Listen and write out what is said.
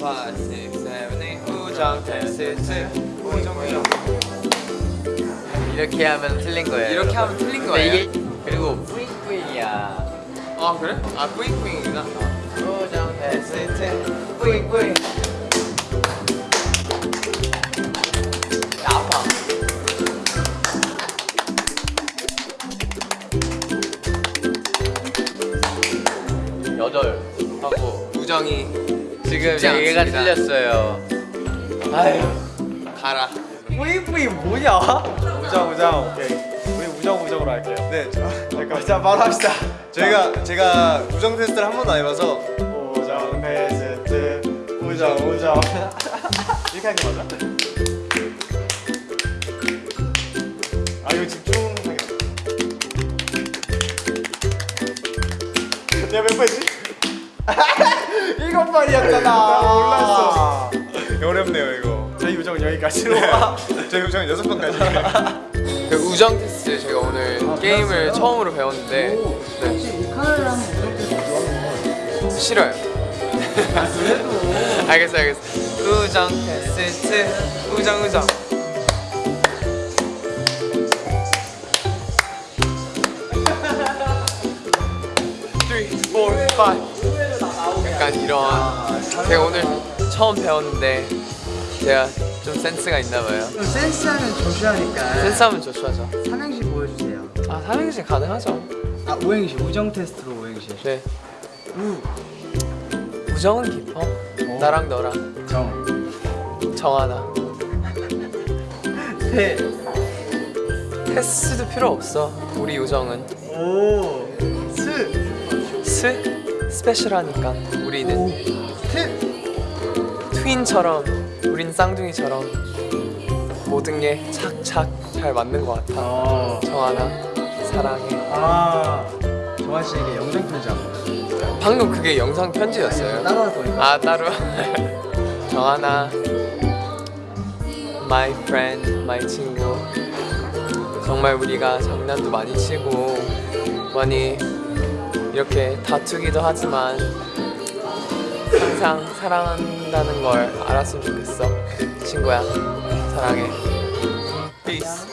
5, 6, 7, 8 우정 테스트 우정 우정 이렇게 하면 틀린 거예요. 이렇게 하면 틀린 거예요? 이게 그리고 뿌잉뿌잉이야. 아 그래? 아 뿌잉뿌잉이구나 우정 테스트 뿌잉뿌잉. 여덟 하고 우정이 지금 얘가. 틀렸어요. 아유. 가라 뿌잉뿌잉 뭐냐? 우정 우정 오케이 우리 우정 우정으로 할게요 네, 저, 잠깐 자 바로 합시다 저희가 제가 우정 테스트를 한 번도 안 해봐서 우정 베스트 우정 우정 이렇게 하는 게 맞아? 아 이거 집중하게 내가 몇 번이지? 일곱 번이었잖아. 나 몰랐어. 어렵네요 이거. 저희 우정은 여기까지로 저희 우정 여섯 번까지. 그 우정 테스트 제가 오늘 게임을 처음으로 배웠는데 네. 싫어요. 알겠어 알겠어. 우정 테스트. 우정 우정. Three, four, five. 약간 이런 제가 오늘 처음 배웠는데 제가 좀 센스가 있나 봐요. 센스하면 조슈아니까 센스하면 조슈하죠. 삼행시 보여주세요. 아 삼행시 가능하죠. 아 오행시 우정 테스트로 오행시. 네. 우, 우정은 깊어. 나랑 너랑. 정, 정하나. 태, 테스트도 필요 없어. 우리 우정은. 오, 스, 스 special하니까. 우리는 트, twin처럼 우린 쌍둥이처럼 모든 게 착착 잘 맞는 것 같아. 어, 정한아 사랑해. 아 정한 씨에게 영상 편지 한번 방금 그게 영상 편지였어요. 따로 할 거니까. 아 따로. 정한아 my friend my 친구. 정말 우리가 장난도 많이 치고 많이 이렇게 다투기도 하지만 항상 사랑한다는 걸 알았으면 좋겠어. 친구야 사랑해. Peace